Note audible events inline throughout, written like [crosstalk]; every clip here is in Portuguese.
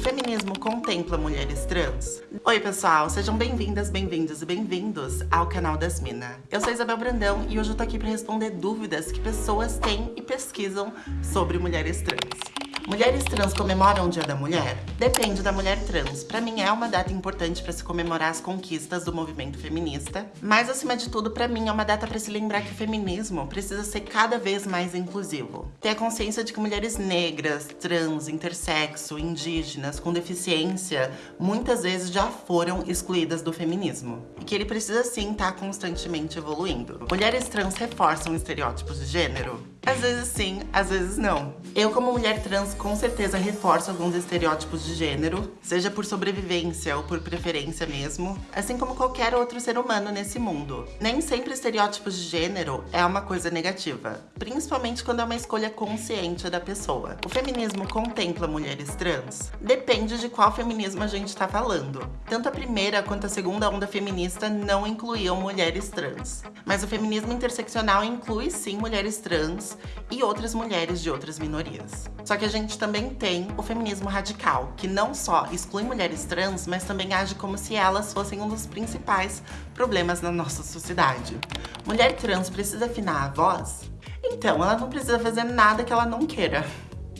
feminismo contempla mulheres trans? Oi pessoal, sejam bem-vindas, bem-vindos e bem-vindos ao canal das Mina. Eu sou Isabel Brandão e hoje eu tô aqui para responder dúvidas que pessoas têm e pesquisam sobre mulheres trans. Mulheres trans comemoram o Dia da Mulher? Depende da mulher trans. Para mim é uma data importante para se comemorar as conquistas do movimento feminista, mas acima de tudo, para mim é uma data para se lembrar que o feminismo precisa ser cada vez mais inclusivo. Ter a consciência de que mulheres negras, trans, intersexo, indígenas, com deficiência, muitas vezes já foram excluídas do feminismo. E que ele precisa sim estar tá constantemente evoluindo. Mulheres trans reforçam estereótipos de gênero? Às vezes sim, às vezes não. Eu, como mulher trans, com certeza reforço alguns estereótipos de gênero, seja por sobrevivência ou por preferência mesmo, assim como qualquer outro ser humano nesse mundo. Nem sempre estereótipos de gênero é uma coisa negativa, principalmente quando é uma escolha consciente da pessoa. O feminismo contempla mulheres trans? Depende de qual feminismo a gente está falando. Tanto a primeira quanto a segunda onda feminista não incluíam mulheres trans. Mas o feminismo interseccional inclui sim mulheres trans, e outras mulheres de outras minorias. Só que a gente também tem o feminismo radical, que não só exclui mulheres trans, mas também age como se elas fossem um dos principais problemas na nossa sociedade. Mulher trans precisa afinar a voz? Então, ela não precisa fazer nada que ela não queira.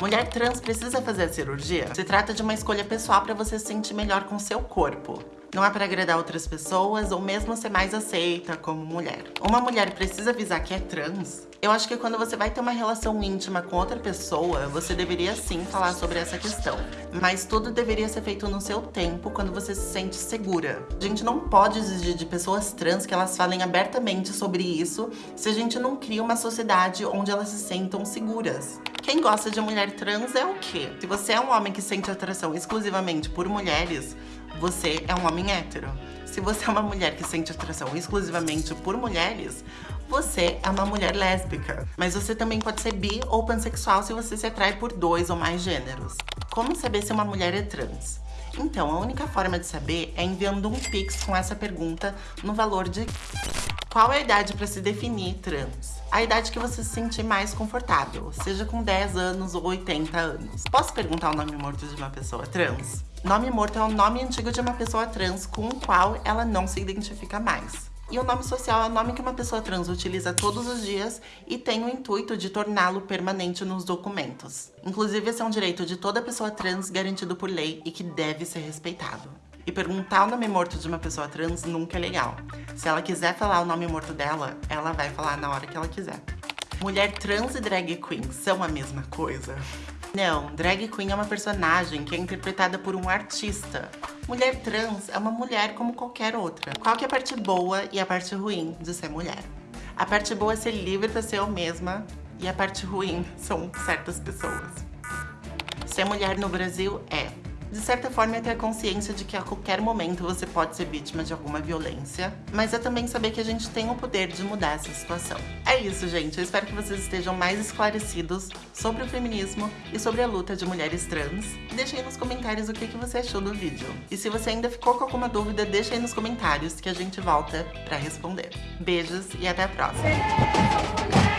Mulher trans precisa fazer a cirurgia? Se trata de uma escolha pessoal para você se sentir melhor com seu corpo não é para agradar outras pessoas ou mesmo ser mais aceita como mulher. Uma mulher precisa avisar que é trans? Eu acho que quando você vai ter uma relação íntima com outra pessoa, você deveria sim falar sobre essa questão. Mas tudo deveria ser feito no seu tempo, quando você se sente segura. A gente não pode exigir de pessoas trans que elas falem abertamente sobre isso se a gente não cria uma sociedade onde elas se sentam seguras. Quem gosta de mulher trans é o quê? Se você é um homem que sente atração exclusivamente por mulheres, você é um homem hétero. Se você é uma mulher que sente atração exclusivamente por mulheres, você é uma mulher lésbica. Mas você também pode ser bi ou pansexual se você se atrai por dois ou mais gêneros. Como saber se uma mulher é trans? Então, a única forma de saber é enviando um pix com essa pergunta no valor de qual é a idade para se definir trans? A idade que você se sentir mais confortável, seja com 10 anos ou 80 anos. Posso perguntar o nome morto de uma pessoa trans? Nome morto é o nome antigo de uma pessoa trans com o qual ela não se identifica mais. E o nome social é o nome que uma pessoa trans utiliza todos os dias e tem o intuito de torná-lo permanente nos documentos. Inclusive, esse é um direito de toda pessoa trans garantido por lei e que deve ser respeitado. E perguntar o nome morto de uma pessoa trans nunca é legal. Se ela quiser falar o nome morto dela, ela vai falar na hora que ela quiser. Mulher trans e drag queen são a mesma coisa? Não, drag queen é uma personagem que é interpretada por um artista. Mulher trans é uma mulher como qualquer outra. Qual que é a parte boa e a parte ruim de ser mulher? A parte boa é ser livre para ser eu mesma e a parte ruim [laughs] são certas pessoas. Ser mulher no Brasil é de certa forma, é ter consciência de que a qualquer momento você pode ser vítima de alguma violência, mas é também saber que a gente tem o poder de mudar essa situação. É isso, gente. Eu espero que vocês estejam mais esclarecidos sobre o feminismo e sobre a luta de mulheres trans. Deixe aí nos comentários o que, você achou do vídeo. E se você ainda ficou com alguma dúvida, deixa aí nos comentários que a gente volta pra responder. Beijos e até a próxima!